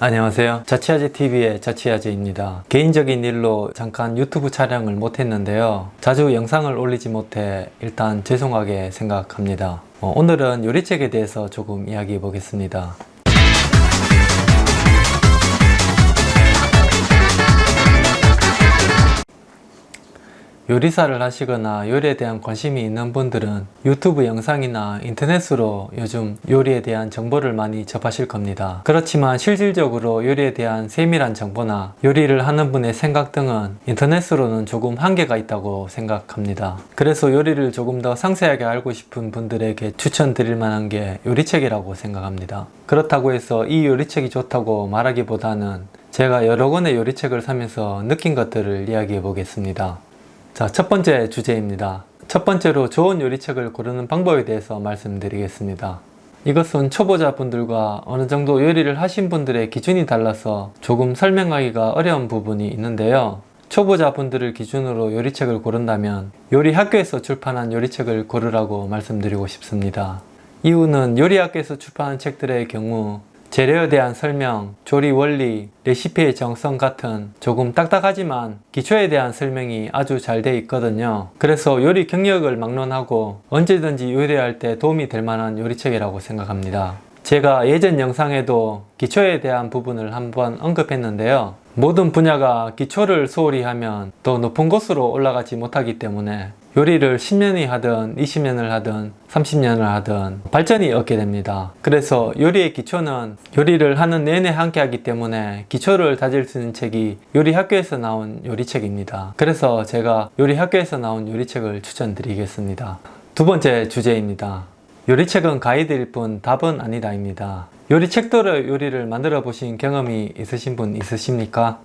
안녕하세요. 자취아재TV의 자취아재입니다. 개인적인 일로 잠깐 유튜브 촬영을 못했는데요. 자주 영상을 올리지 못해 일단 죄송하게 생각합니다. 어, 오늘은 요리책에 대해서 조금 이야기해 보겠습니다 요리사를 하시거나 요리에 대한 관심이 있는 분들은 유튜브 영상이나 인터넷으로 요즘 요리에 대한 정보를 많이 접하실 겁니다. 그렇지만 실질적으로 요리에 대한 세밀한 정보나 요리를 하는 분의 생각 등은 인터넷으로는 조금 한계가 있다고 생각합니다. 그래서 요리를 조금 더 상세하게 알고 싶은 분들에게 추천드릴 만한 게 요리책이라고 생각합니다. 그렇다고 해서 이 요리책이 좋다고 말하기보다는 제가 여러 권의 요리책을 사면서 느낀 것들을 이야기해 보겠습니다. 자, 첫 번째 주제입니다. 첫 번째로 좋은 요리책을 고르는 방법에 대해서 말씀드리겠습니다. 이것은 초보자분들과 어느 정도 요리를 하신 분들의 기준이 달라서 조금 설명하기가 어려운 부분이 있는데요. 초보자분들을 기준으로 요리책을 고른다면 요리 학교에서 출판한 요리책을 고르라고 말씀드리고 싶습니다. 이유는 요리 학교에서 출판한 책들의 경우 재료에 대한 설명, 조리 원리, 레시피의 정성 같은 조금 딱딱하지만 기초에 대한 설명이 아주 잘 돼 있거든요. 그래서 요리 경력을 막론하고 언제든지 요리할 때 도움이 될 만한 요리책이라고 생각합니다. 제가 예전 영상에도 기초에 대한 부분을 한번 언급했는데요. 모든 분야가 기초를 소홀히 하면 더 높은 곳으로 올라가지 못하기 때문에 요리를 10년이 하든 20년을 하든 30년을 하든 발전이 없게 됩니다. 그래서 요리의 기초는 요리를 하는 내내 함께 하기 때문에 기초를 다질 수 있는 책이 요리학교에서 나온 요리책입니다. 그래서 제가 요리학교에서 나온 요리책을 추천드리겠습니다. 두 번째 주제입니다. 요리책은 가이드일 뿐 답은 아니다입니다. 요리책대로 요리를 만들어 보신 경험이 있으신 분 있으십니까?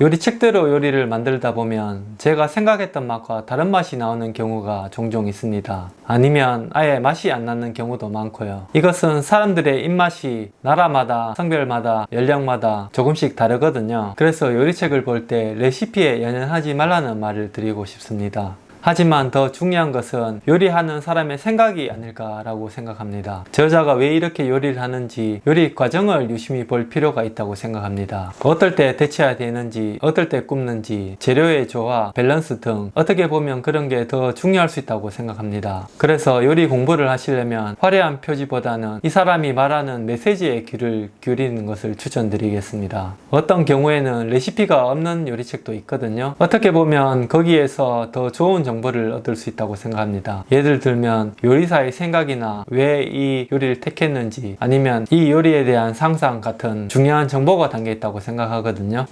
요리책대로 요리를 만들다 보면 제가 생각했던 맛과 다른 맛이 나오는 경우가 종종 있습니다. 아니면 아예 맛이 안 나는 경우도 많고요. 이것은 사람들의 입맛이 나라마다, 성별마다, 연령마다 조금씩 다르거든요. 그래서 요리책을 볼 때 레시피에 연연하지 말라는 말을 드리고 싶습니다. 하지만 더 중요한 것은 요리하는 사람의 생각이 아닐까라고 생각합니다. 저자가 왜 이렇게 요리를 하는지 요리 과정을 유심히 볼 필요가 있다고 생각합니다. 어떨 때 데쳐야 되는지 어떨 때 굽는지 재료의 조화, 밸런스 등 어떻게 보면 그런 게 더 중요할 수 있다고 생각합니다. 그래서 요리 공부를 하시려면 화려한 표지보다는 이 사람이 말하는 메시지에 귀를 기울이는 것을 추천드리겠습니다. 어떤 경우에는 레시피가 없는 요리책도 있거든요. 어떻게 보면 거기에서 더 좋은 정보를 얻을 수 있다고 생각합니다. 예를 들면 요리사의 생각이나 왜 이 요리를 택했는지 아니면 이 요리에 대한 상상 같은 중요한 정보가 담겨 있다고 생각하거든요.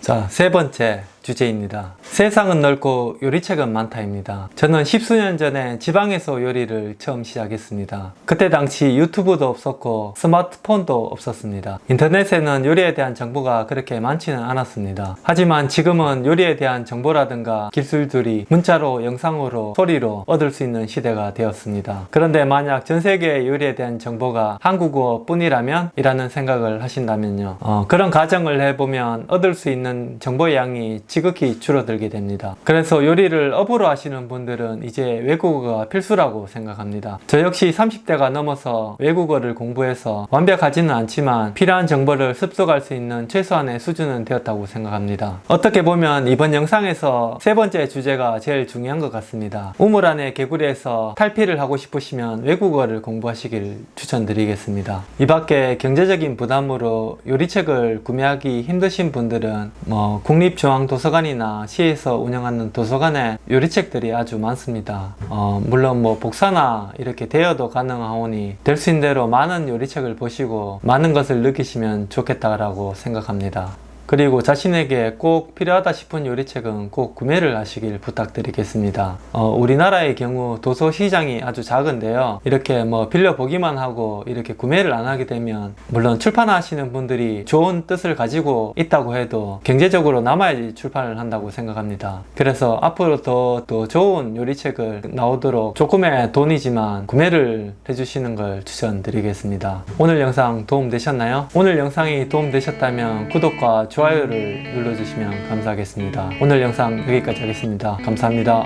자, 세 번째 주제입니다. 세상은 넓고 요리책은 많다입니다. 저는 십수년 전에 지방에서 요리를 처음 시작했습니다. 그때 당시 유튜브도 없었고 스마트폰도 없었습니다. 인터넷에는 요리에 대한 정보가 그렇게 많지는 않았습니다. 하지만 지금은 요리에 대한 정보라든가 기술들이 문자로, 영상으로, 소리로 얻을 수 있는 시대가 되었습니다. 그런데 만약 전 세계 요리에 대한 정보가 한국어 뿐이라면? 이라는 생각을 하신다면요. 어, 그런 가정을 해보면 얻을 수 있는 정보의 양이 지극히 줄어들게 됩니다. 그래서 요리를 업으로 하시는 분들은 이제 외국어가 필수라고 생각합니다. 저 역시 30대가 넘어서 외국어를 공부해서 완벽하지는 않지만 필요한 정보를 습득할 수 있는 최소한의 수준은 되었다고 생각합니다. 어떻게 보면 이번 영상에서 세 번째 주제가 제일 중요한 것 같습니다. 우물 안에 개구리에서 탈피를 하고 싶으시면 외국어를 공부하시길 추천드리겠습니다. 이 밖에 경제적인 부담으로 요리책을 구매하기 힘드신 분들은 뭐 국립중앙도서 도서관이나 시에서 운영하는 도서관에 요리책들이 아주 많습니다. 어, 물론 뭐 복사나 이렇게 대여도 가능하오니 될 수 있는 대로 많은 요리책을 보시고 많은 것을 느끼시면 좋겠다라고 생각합니다. 그리고 자신에게 꼭 필요하다 싶은 요리책은 꼭 구매를 하시길 부탁드리겠습니다. 어, 우리나라의 경우 도서 시장이 아주 작은데요. 이렇게 뭐 빌려보기만 하고 이렇게 구매를 안 하게 되면 물론 출판하시는 분들이 좋은 뜻을 가지고 있다고 해도 경제적으로 남아야지 출판을 한다고 생각합니다. 그래서 앞으로 더, 더 좋은 요리책을 나오도록 조금의 돈이지만 구매를 해주시는 걸 추천드리겠습니다. 오늘 영상 도움되셨나요? 오늘 영상이 도움되셨다면 구독과 좋아요를 눌러주시면 감사하겠습니다. 오늘 영상 여기까지 하겠습니다. 감사합니다.